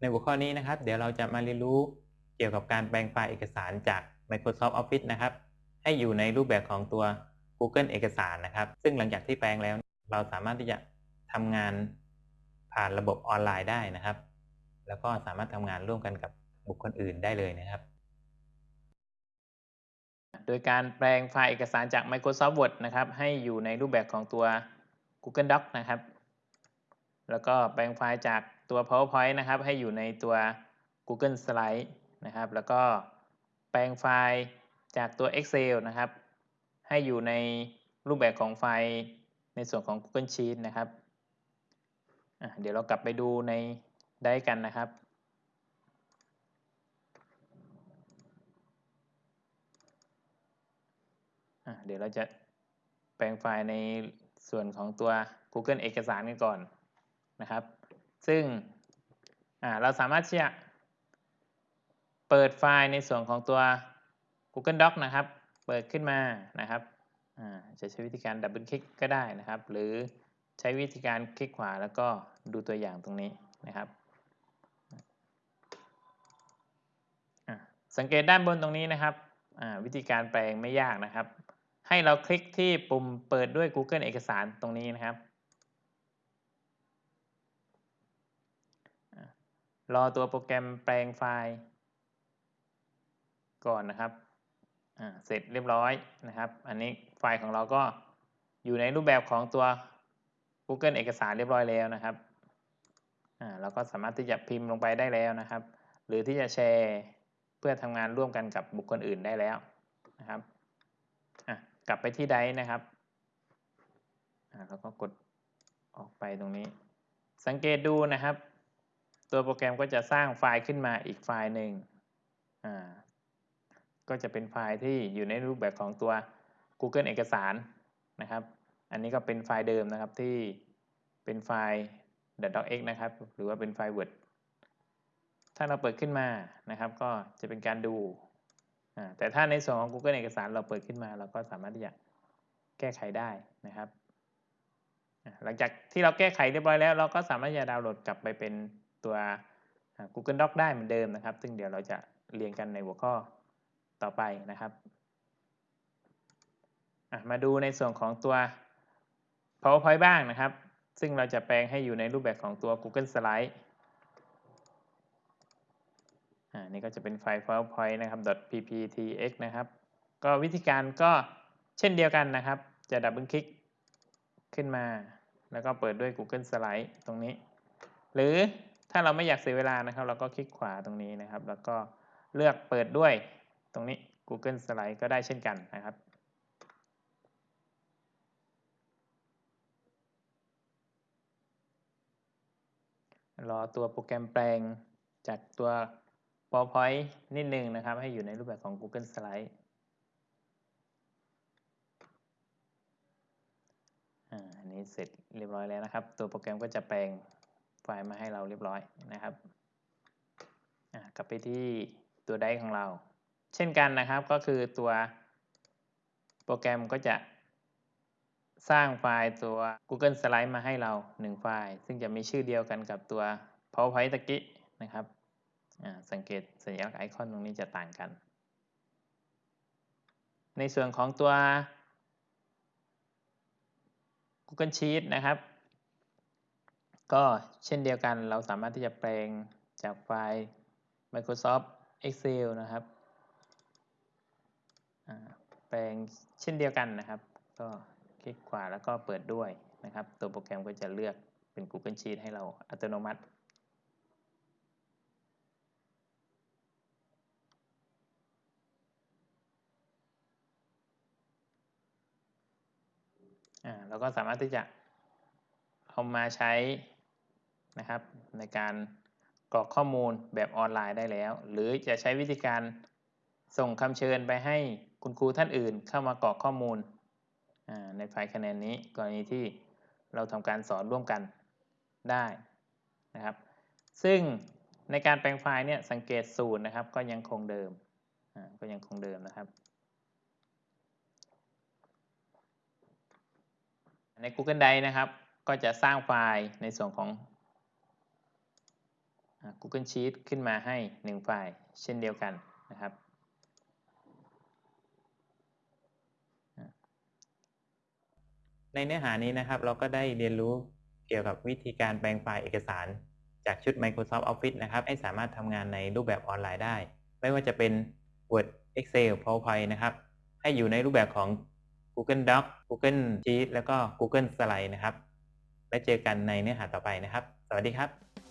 ในหัวข้อนี้นะครับ เดี๋ยวเราจะมาเรียนรู้เกี่ยวกับการแปลงไฟล์เอกสารจาก Microsoft Office นะครับ ให้อยู่ในรูปแบบของตัว Google เอกสารนะครับ ซึ่งหลังจากที่แปลงแล้ว เราสามารถที่จะทำงานผ่านระบบออนไลน์ได้นะครับ แล้วก็สามารถทำงานร่วมกันกับบุคคลอื่นได้เลยนะครับ โดยการแปลงไฟล์เอกสารจาก Microsoft Word นะครับ ให้อยู่ในรูปแบบของตัว Google Docs นะครับ แล้วก็แปลงไฟล์จากตัว PowerPoint นะครับ ให้อยู่ในตัว Google Slide นะครับ แล้วก็แปลงไฟล์จากตัว Excel นะครับ ให้อยู่ในรูปแบบของไฟล์ในส่วนของ Google Sheet นะครับเดี๋ยวเรากลับไปดูในได้กันนะครับ เดี๋ยวเราจะแปลงไฟล์ในส่วนของตัว Google เอกสารกันก่อน นะครับ ซึ่งเราสามารถที่จะเปิดไฟล์ในส่วนของตัว Google Doc นะครับ เปิดขึ้นมานะครับจะใช้วิธีการดับเบิลคลิกก็ได้นะครับ หรือใช้วิธีการคลิกขวาแล้วก็ดูตัวอย่างตรงนี้นะครับสังเกตด้านบนตรงนี้นะครับวิธีการแปลงไม่ยากนะครับ ให้เราคลิกที่ปุ่มเปิดด้วย Google เอกสารตรงนี้นะครับอะ รอตัวโปรแกรมแปลงไฟล์ ก่อนนะครับ เสร็จเรียบร้อยนะครับ อันนี้ไฟล์ของเราก็อยู่ในรูปแบบของตัว Google เอกสารเรียบร้อยแล้วนะครับเราก็สามารถที่จะพิมพ์ลงไปได้แล้วนะครับ หรือที่จะแชร์เพื่อทำงานร่วมกันกับบุคคลอื่นได้แล้วนะครับกลับไปที่ไดนะครับอ่าแล้วก็กดออกไปตรงนี้ สังเกตดูนะครับ ตัวโปรแกรมก็จะสร้างไฟล์ขึ้นมาอีกไฟล์หนึ่งก็จะเป็นไฟล์ที่อยู่ในรูปแบบของตัว Google เอกสารนะครับ อันนี้ก็เป็นไฟล์เดิมนะครับที่เป็นไฟล์ .docx นะครับ หรือว่าเป็นไฟล์ Word ถ้าเราเปิดขึ้นมานะครับ ก็จะเป็นการดู แต่ถ้าในส่วนของ Google เอกสารเราเปิดขึ้นมา เราก็สามารถที่จะแก้ไขได้นะครับ หลังจากที่เราแก้ไขเรียบร้อยแล้ว เราก็สามารถจะดาวน์โหลดกลับไปเป็น ตัว Google Doc ได้เหมือนเดิมนะครับ ซึ่งเดี๋ยวเราจะเรียนกันในหัวข้อต่อไปนะครับ มาดูในส่วนของตัว PowerPoint บ้างนะครับ ซึ่งเราจะแปลงให้อยู่ในรูปแบบของตัว Google Slide อ่านี่ก็จะเป็นไฟล์ PowerPoint นะครับ .pptx นะครับ ก็วิธีการก็เช่นเดียวกันนะครับ จะดับเบิลคลิกขึ้นมา แล้วก็เปิดด้วย Google Slide ตรงนี้ หรือ ถ้าเราไม่อยากเสียเวลานะครับ เราก็คลิกขวาตรงนี้นะครับ แล้วก็เลือกเปิดด้วยตรงนี้ Google Slide ก็ได้เช่นกันนะครับ รอตัวโปรแกรมแปลงจากตัว PowerPoint นิดนึงนะครับ ให้อยู่ในรูปแบบของ Google Slide อันนี้เสร็จเรียบร้อยแล้วนะครับ ตัวโปรแกรมก็จะแปลง ฟล์มาให้เราเรียบร้อยนะครับกลับไปที่ตัวไดร์ของเรา เช่นกันนะครับก็คือตัวโปรแกรมก็จะสร้างไฟล์ตัว Google Slide มาให้เรา 1 ไฟล์ ซึ่งจะมีชื่อเดียวกันกับตัว PowerPoint ตะกี้นะครับ สังเกตสัญลักษณ์ไอคอนตรงนี้จะต่างกัน ในส่วนของตัว Google Sheet นะครับ ก็เช่นเดียวกันเราสามารถที่จะแปลงจากไฟล์ Microsoft Excel นะครับ แปลงเช่นเดียวกันนะครับ ก็คลิกขวาแล้วก็เปิดด้วยนะครับ ตัวโปรแกรมก็จะเลือกเป็น Google Sheet ให้เราอัตโนมัติเราก็สามารถที่จะเอามาใช้ นะครับ ในการกรอกข้อมูลแบบออนไลน์ได้แล้ว หรือจะใช้วิธีการส่งคำเชิญไปให้คุณครูท่านอื่นเข้ามากรอกข้อมูลในไฟล์คะแนนนี้กรณีที่เราทำการสอนร่วมกันได้นะครับ ซึ่งในการแปลงไฟล์เนี่ยสังเกตสูตรนะครับ ก็ยังคงเดิมก็ยังคงเดิมนะครับ ใน Google Drive นะครับ ก็จะสร้างไฟล์ในส่วนของ Google Sheet ขึ้นมาให้ 1 ไฟล์เช่นเดียวกันนะครับ ในเนื้อหานี้นะครับเราก็ได้เรียนรู้เกี่ยวกับวิธีการแปลงไฟล์เอกสาร จากชุด Microsoft Office นะครับ ให้สามารถทำงานในรูปแบบออนไลน์ได้ ไม่ว่าจะเป็น Word Excel PowerPoint นะครับ ให้อยู่ในรูปแบบของ Google Doc Google Sheet แล้วก็ Google Slide นะครับ และเจอกันในเนื้อหาต่อไปนะครับ สวัสดีครับ